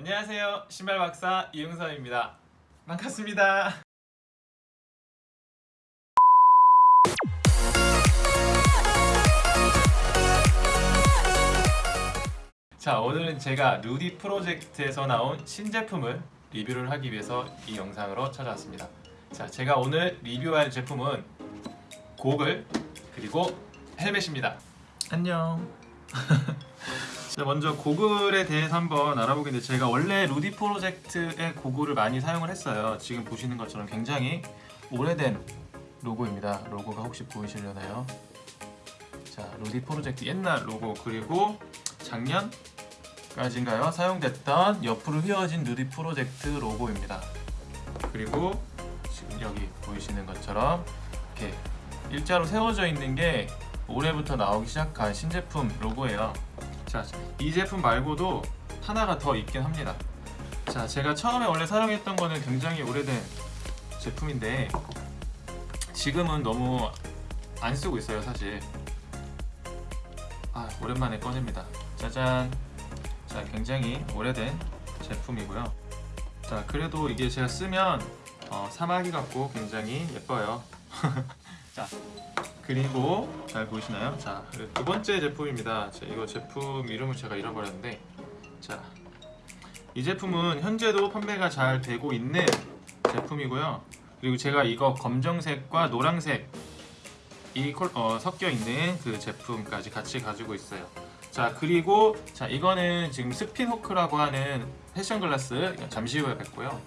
안녕하세요. 신발 박사 이응섭입니다. 반갑습니다. 자 오늘은 제가 루디 프로젝트에서 나온 신제품을 리뷰를 하기 위해서 이 영상으로 찾아왔습니다. 자 제가 오늘 리뷰할 제품은 고글 그리고 헬멧입니다. 안녕 자, 먼저 고글에 대해서 한번 알아보겠는데 제가 원래 루디 프로젝트의 고글을 많이 사용을 했어요. 지금 보시는 것처럼 굉장히 오래된 로고입니다. 로고가 혹시 보이시려나요? 자 루디 프로젝트 옛날 로고 그리고 작년까지인가요? 사용됐던 옆으로 휘어진 루디 프로젝트 로고입니다. 그리고 지금 여기 보이시는 것처럼 이렇게 일자로 세워져 있는 게 올해부터 나오기 시작한 신제품 로고예요 자, 이 제품 말고도 하나가 더 있긴 합니다. 자, 제가 처음에 원래 사용했던 거는 굉장히 오래된 제품인데 지금은 너무 안 쓰고 있어요, 사실. 아, 오랜만에 꺼냅니다. 짜잔. 자, 굉장히 오래된 제품이고요. 자, 그래도 이게 제가 쓰면 어, 사마귀 같고 굉장히 예뻐요. 자, 그리고 잘 보이시나요? 자, 두 번째 제품입니다. 자, 이거 제품 이름을 제가 잃어버렸는데 자, 이 제품은 현재도 판매가 잘 되고 있는 제품이고요. 그리고 제가 이거 검정색과 노란색 이 콜, 어, 섞여 있는 그 제품까지 같이 가지고 있어요. 자, 그리고 자, 이거는 지금 스핀 호크라고 하는 패션 글라스 잠시 후에 뵙고요.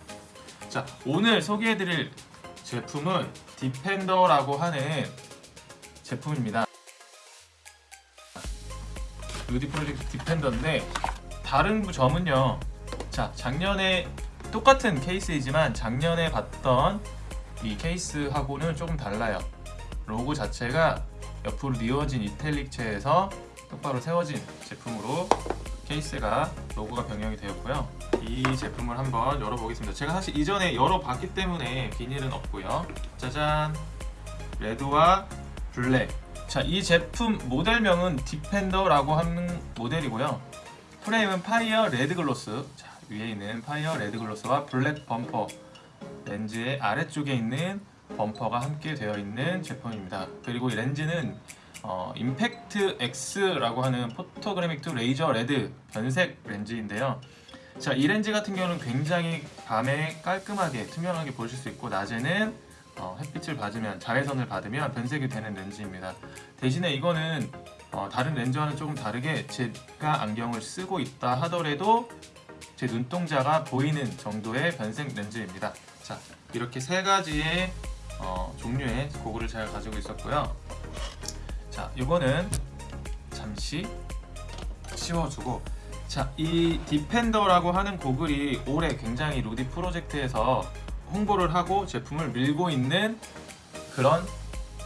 자, 오늘 소개해드릴 제품은 디펜더라고 하는 제품입니다. 루디 프로젝트 디펜더인데 다른 점은요. 자, 작년에 똑같은 케이스이지만 작년에 봤던 이 케이스하고는 조금 달라요. 로고 자체가 옆으로 뉘어진 이탈릭체에서 똑바로 세워진 제품으로 케이스가 로고가 변경이 되었고요. 이 제품을 한번 열어보겠습니다. 제가 사실 이전에 열어봤기 때문에 비닐은 없고요. 짜잔! red와 black 자, 이 제품 모델명은 Defender라고 하는 모델이고요 프레임은 fire red gloss 자, 위에 있는 fire red gloss와 black 범퍼 렌즈의 아래쪽에 있는 범퍼가 함께 되어 있는 제품입니다 그리고 이 렌즈는 어, Impact X라고 하는 photochromic 2 laser red 변색 렌즈인데요 자, 이 렌즈 같은 경우는 굉장히 밤에 깔끔하게 투명하게 보실 수 있고 낮에는 어, 햇빛을 받으면 자외선을 받으면 변색이 되는 렌즈입니다. 대신에 이거는 어, 다른 렌즈와는 조금 다르게 제가 안경을 쓰고 있다 하더라도 제 눈동자가 보이는 정도의 변색 렌즈입니다. 자 이렇게 세 가지의 어, 종류의 고글을 잘 가지고 있었고요. 자 이거는 잠시 씌워주고 자 이 디펜더라고 하는 고글이 올해 굉장히 루디 프로젝트에서 홍보를 하고 제품을 밀고 있는 그런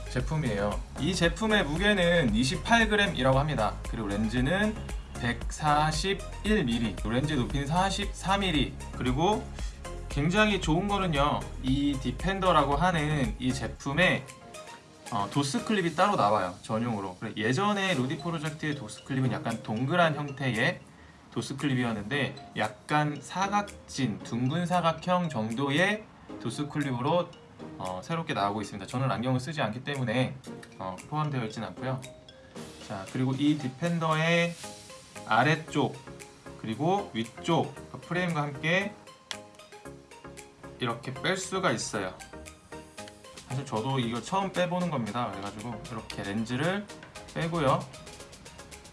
제품이에요. 이 제품의 무게는 28g이라고 합니다. 그리고 렌즈는 141mm 렌즈 높이는 44mm 그리고 굉장히 좋은 거는요 이 Defender라고 하는 이 제품에 어, 도수 클립이 따로 나와요 전용으로. 예전에 Rudy Project의 도수 클립은 약간 동그란 형태의 도수 클립이었는데 약간 사각진 둥근 사각형 정도의 도수 클립으로 어, 새롭게 나오고 있습니다. 저는 안경을 쓰지 않기 때문에 어, 포함되어 있진 않고요. 자 그리고 이 Defender의 아래쪽 그리고 위쪽 그 프레임과 함께 이렇게 뺄 수가 있어요. 사실 저도 이거 처음 빼보는 겁니다. 그래가지고 이렇게 렌즈를 빼고요.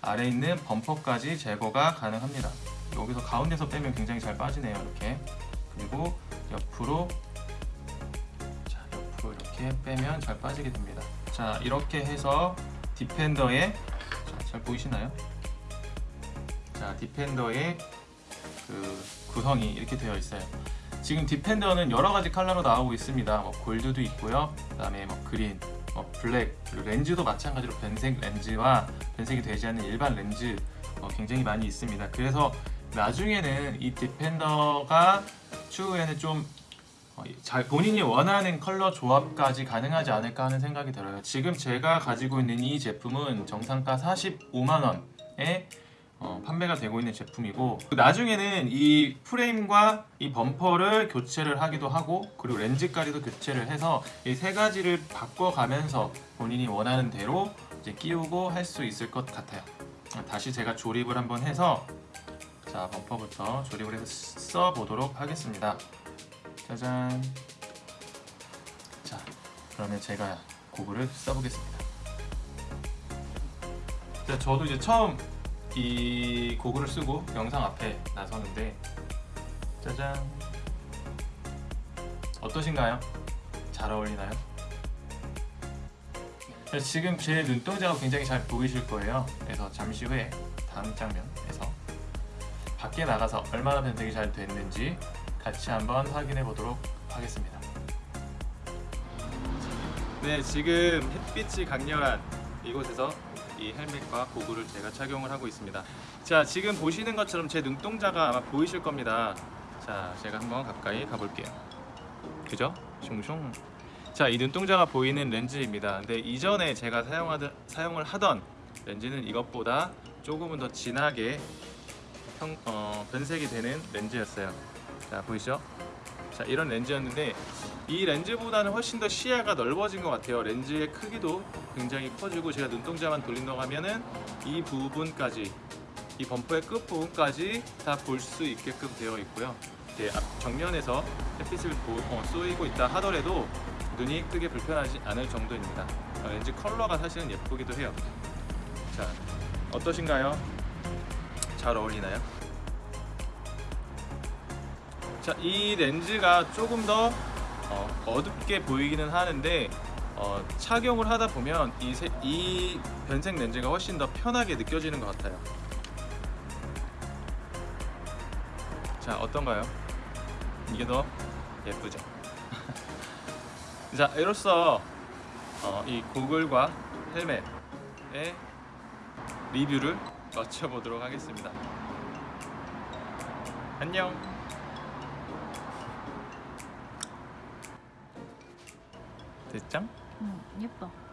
아래 있는 범퍼까지 제거가 가능합니다. 여기서 가운데서 빼면 굉장히 잘 빠지네요. 이렇게 그리고 옆으로 이렇게 빼면 잘 빠지게 됩니다 자 이렇게 해서 Defender의 자, 잘 보이시나요? 자 Defender의 그 구성이 이렇게 되어 있어요 지금 Defender는 여러 가지 컬러로 나오고 있습니다 뭐 gold도 있고요 그 다음에 뭐 green 뭐 black 그리고 렌즈도 마찬가지로 변색 렌즈와 변색이 되지 않는 일반 렌즈 어, 굉장히 많이 있습니다. 그래서 나중에는 이 Defender가 추후에는 좀 어, 잘 본인이 원하는 컬러 조합까지 가능하지 않을까 하는 생각이 들어요. 지금 제가 가지고 있는 이 제품은 정상가 45만원에 어, 판매가 되고 있는 제품이고 나중에는 이 프레임과 이 범퍼를 교체를 하기도 하고 그리고 렌즈 깔이도 교체를 해서 이 세 가지를 바꿔가면서 본인이 원하는 대로 이제 끼우고 할 수 있을 것 같아요. 다시 제가 조립을 한번 해서 자 범퍼부터 조립을 해서 써 보도록 하겠습니다. 짜잔. 자 그러면 제가 고글을 써보겠습니다. 자, 저도 이제 처음 이 고글을 쓰고 영상 앞에 나서는데 짜잔 어떠신가요? 잘 어울리나요? 자, 지금 제 눈동자가 굉장히 잘 보이실 거예요. 그래서 잠시 후에 다음 장면에서 밖에 나가서 얼마나 변색이 잘 됐는지 같이 한번 확인해 보도록 하겠습니다. 네, 지금 햇빛이 강렬한 이곳에서 이 헬멧과 고글을 제가 착용을 하고 있습니다. 자, 지금 보시는 것처럼 제 눈동자가 아마 보이실 겁니다. 자, 제가 한번 가까이 가볼게요. 그죠? 슝슝. 자, 이 눈동자가 보이는 렌즈입니다. 근데 이전에 제가 사용하던 사용을 하던 렌즈는 이것보다 조금은 더 진하게 형, 어, 변색이 되는 렌즈였어요. 자, 보이시죠? 자, 이런 렌즈였는데 이 렌즈보다는 훨씬 더 시야가 넓어진 것 같아요. 렌즈의 크기도 굉장히 커지고 제가 눈동자만 돌린다고 하면은 이 부분까지 이 범퍼의 끝 부분까지 다 볼 수 있게끔 되어 있고요. 이제 앞 정면에서 햇빛을 보, 어, 쏘이고 있다 하더라도 눈이 크게 불편하지 않을 정도입니다. 어, 렌즈 컬러가 사실은 예쁘기도 해요. 자, 어떠신가요? 잘 어울리나요? 자, 이 렌즈가 조금 더 어, 어둡게 보이기는 하는데 어, 착용을 하다 보면 이, 세- 이 변색 렌즈가 훨씬 더 편하게 느껴지는 것 같아요. 자, 어떤가요? 이게 더 예쁘죠? 자, 이로써 어, 이 고글과 헬멧의 리뷰를 마쳐보도록 하겠습니다. 안녕. 됐죠? 응, 예뻐.